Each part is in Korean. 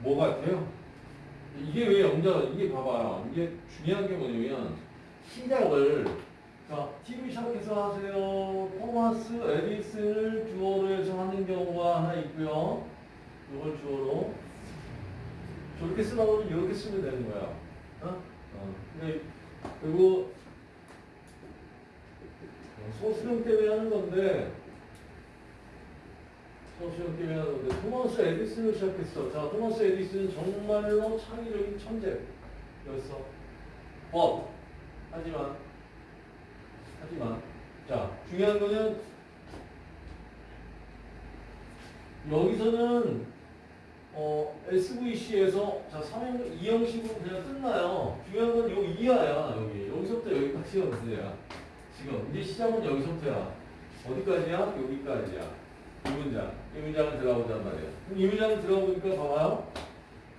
뭐 같아요? 이게 왜 영자, 이게 봐봐요. 이게 중요한 게 뭐냐면, 시작을, 자, TV 시작해서 하세요. 토마스 에디슨을 주어로 해서 하는 경우가 하나 있고요. 이걸 주어로. 저렇게 쓰라고 하면 이렇게 쓰면 되는 거야. 어? 어. 그리고, 소수령 때문에 하는 건데, 때문에 하는 건데, 토마스 에디슨을 시작했어. 자, 토마스 에디슨은 정말로 창의적인 천재였어. 법. 하지만, 하지만, 자, 중요한 거는, 여기서는, 어, SVC에서, 자, 3형, 2형식으로 그냥 끝나요. 중요한 건 요 이하야, 여기. 여기서부터 여기까지가 문제야. 지금, 이제 시작은 여기서부터야. 어디까지야? 여기까지야. 이 문장. 이 문장을 들어가보잔 말이에요. 이 문장을 들어보니까 봐봐요.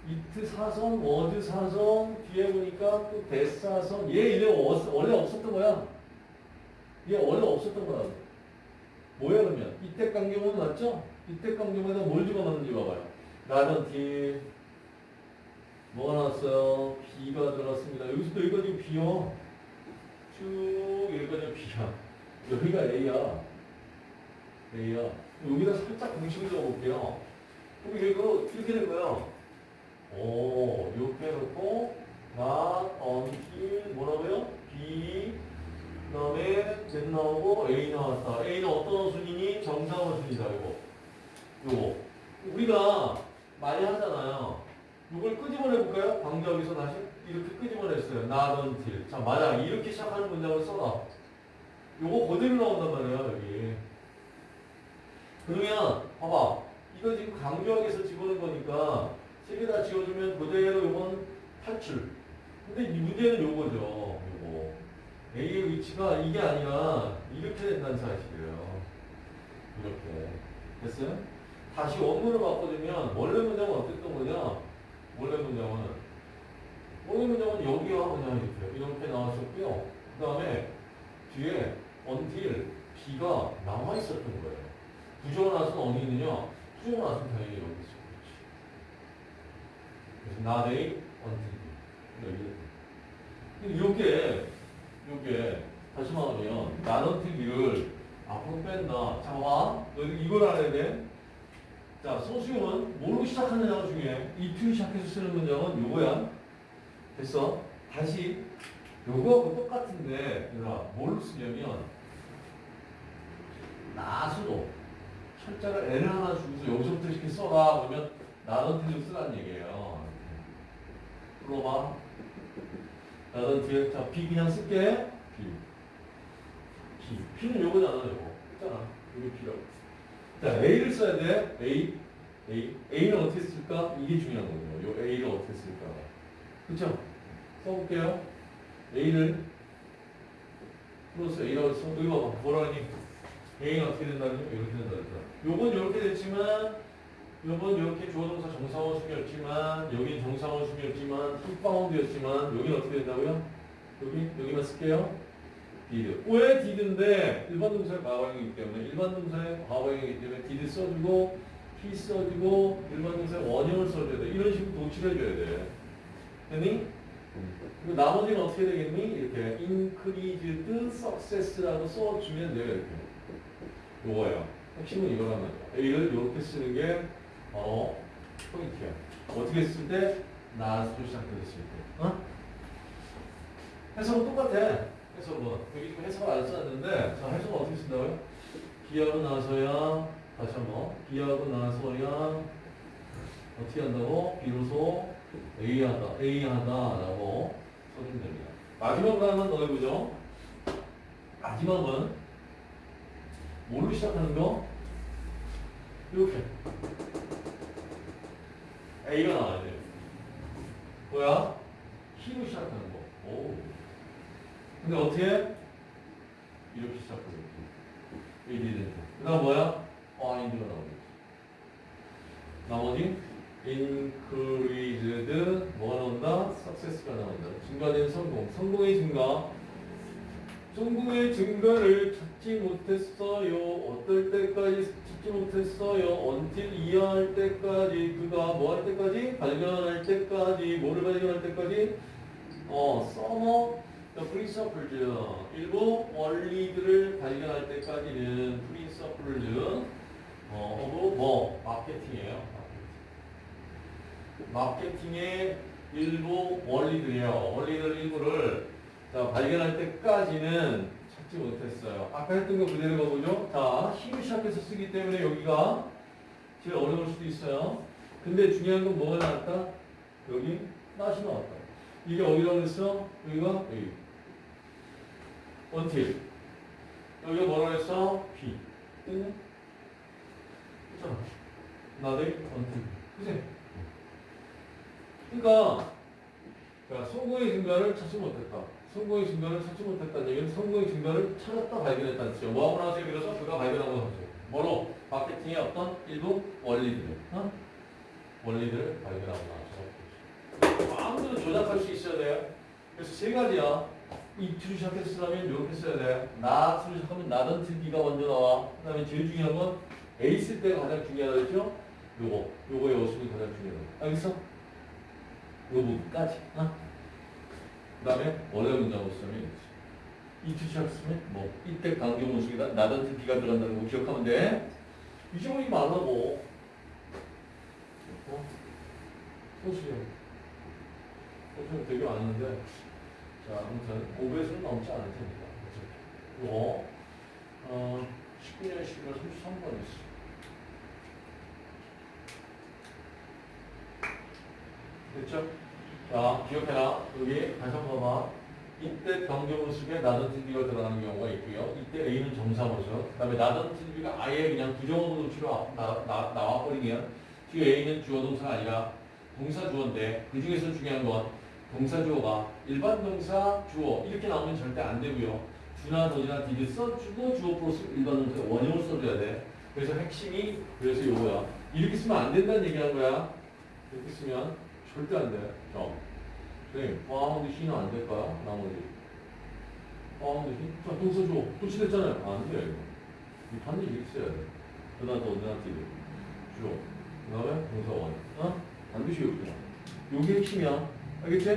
이트 사선, 워드 사선, 뒤에 보니까 또 대사선. 얘 이래 원래 없었던 거야. 얘 원래 없었던 거라고. 뭐야 그러면? 이때 강경은 맞죠? 이때 강경에다 뭘 집어넣는지 봐봐요. 나는 뒤 뭐가 나왔어요? B가 들어갔습니다. 여기서부터 여기까지 B요. 쭉 여기까지 B야. 여기가 A야. A야. 여기다 살짝 공식을 적어볼게요. 그럼 이거 이렇게 된 거야. 오, 이렇게 해놓고 not until 뭐라고요? B 그 다음에 Z 나오고 A 나왔다. A는 어떤 순이니? 정상원 순이다. 이거. 요거. 우리가 많이 하잖아요. 이걸 끄집어내볼까요? 방정에서 다시 이렇게 끄집어냈어요. until. 자, 만약 이렇게 시작하는 문장을 써라. 요거 그대로 나온단 말이에요. 여기. 그러면 봐봐. 이거 지금 강조하기 위해서 집어넣은 거니까 세 개 다 지워주면 그대로 이건 탈출. 근데 이 문제는 요거죠. 요거. A의 위치가 이게 아니라 이렇게 된다는 사실이에요. 이렇게. 됐어요? 다시 원문을 바꿔주면 원래 문장은 어땠던 거냐? 원래 문장은 원래 문장은 여기와 그냥 이렇게 이렇게 나왔었고요. 그 다음에 뒤에 until B가 남아 있었던 거예요. 부정을 나서는 어디 있느냐? 부정을 나서는 당연히 여기 있어. 그래서 not a until B. 요게 요게 다시 말하면 not until B를 앞으로 뺀다. 자, 봐. 너 이걸 알아야 돼. 자, 소수용은 뭐로 시작하느냐가 중요해. if 시작해서 쓰는 문장은 요거야. 됐어? 다시 요거하고 똑같은데 얘들아 뭘로 쓰냐면 나수로 철자를 N을 하나 주고서 여기서부터 이렇게 써라 그러면 나넌티를 쓰라는 얘기예요. 불러봐. 나넌티 자 B 그냥 쓸게. B. B. B는 요거잖아 요거. 있잖아. 요게 B라고. 자 A를 써야 돼. A. A. A는 어떻게 쓸까? 이게 중요한 거예요. 요 A를 어떻게 쓸까? 그쵸? 써볼게요. A를 플러스 A라고 써. 여기 봐봐. 뭐라니? A는 어떻게 된다는 거? 이렇게 된다 그랬잖아. 요건 이렇게 됐지만 요건 이렇게 주어동사 정상원 순이었지만 여긴 정상원 순이었지만 풀바운드였지만 여긴 어떻게 된다고요? 여기 여기만 쓸게요. did. 왜 did인데 일반 동사의 과거형이기 때문에 일반 동사의 과거형이기 때문에 did 써주고 he 써주고 일반 동사의 원형을 써줘야 돼. 이런 식으로 도치를 해줘야 돼. 됐니? 그리고 나머지는 어떻게 되겠니? 이렇게 increased success라고 써주면 돼요. 이렇게. 요거예요. 핵심은 이거란 말이야. A를 이렇게 쓰는 게 바로 포인트야. 어떻게 쓸 때? 나스로 시작했을 때. 어? 해석은 똑같아. 해석은. 여기 지금 해석을 안 써놨는데, 자, 해석은 어떻게 쓴다고요? B하고 나서야, 다시 한 번. B하고 나서야, 어떻게 한다고? 비로소 A 하다, A 하다라고 써주면 됩니다. 마지막으로 한번 더 해보죠. 마지막은 뭘로 시작하는 거? 이렇게. A가 나와야 돼요. 뭐야? T로 시작하는 거. 오. 근데 어떻게? 이렇게 시작하겠지. A didn't. 그 다음 뭐야? find가 나오겠지. 나머지 increased 뭐가 나온다? success가 나온다. 증가된 성공. 성공의 증가. 성공의 증거를 찾지 못했어요. 어떨 때까지 찾지 못했어요. until 이해할 때까지 그가 뭐 할 때까지 발견할 때까지 뭐를 발견할 때까지 어 the principles 일부 원리들을 발견할 때까지는 principles 어 뭐 마케팅이에요. 마케팅의 일부 원리들이에요. 원리들 일부를 자, 발견할 때까지는 찾지 못했어요. 아까 했던 거 그대로 가보죠. 자, 힘을 시작해서 쓰기 때문에 여기가 제일 어려울 수도 있어요. 근데 중요한 건 뭐가 나왔다? 여기 낫이 나왔다. 이게 어디라고 그랬어? 여기가 여기. until. 여기가 뭐라고 했어? B. 있잖아. 나대 until. 그지? 그러니까 자, 성공의 증가를 찾지 못했다. 성공의 증가를 찾지 못했다는 얘기는 성공의 증가를 찾았다 발견했다는 뜻이죠. 뭐하고 나서 그래서 그가 발견한 건 하죠. 뭐로? 마케팅의 어떤 일부 원리들. 어? 원리들을 발견하고 나서. 마음대로 조작할 수 있어야 돼요. 그래서 세 가지야. 이 틀을 시작했으면 이렇게 써야 돼. 나 틀을 시작하면 나던 틀기가 먼저 나와. 그 다음에 제일 중요한 건쓸 때가 가장 중요하다 그랬죠? 요거. 요거의 어순이 가장 중요하다. 알겠어? 요 부분까지. 어? 그 다음에 원래 문장으로 쓰면 이틀 시작했으면 뭐 이때 강경무식이다. 나던 틀기가 들어간다는 거 기억하면 돼. 잊어버리지 말라고. 어? 소수요. 소수는 되게 많은데. 자, 아무튼 5배수는 넘지 않을 테니까. 이거 어, 19년 11월 33번 있어. 됐죠? 자, 기억해라. 여기 다시 한번 봐봐. 이때 병조모습에 나던 TV가 들어가는 경우가 있고요. 이때 A는 정사모습. 그 다음에 나던 TV가 아예 그냥 나, 나와버리면 뒤에 A는 주어 동사가 아니라 동사 주어인데 그 중에서 중요한 건 동사 주어가 일반 동사 주어 이렇게 나오면 절대 안 되고요. 주나 더지나 디디 써주고 주어 플러스 일반 동사 원형을 써줘야 돼. 그래서 핵심이 그래서 이거야. 이렇게 쓰면 안 된다는 얘기한 거야. 이렇게 쓰면 절대 안 돼. 점. 선생님, found he는 안 될까요? 나머지. found he? 자, 동사 주어. 도치됐잖아요. 안 돼, 이거. 이 반드시 이렇게 써야 돼. do나 does나 did. 주어. 그 다음에 동사 원. 어? 반드시 이렇게. 요게 핵심이야. 알겠지?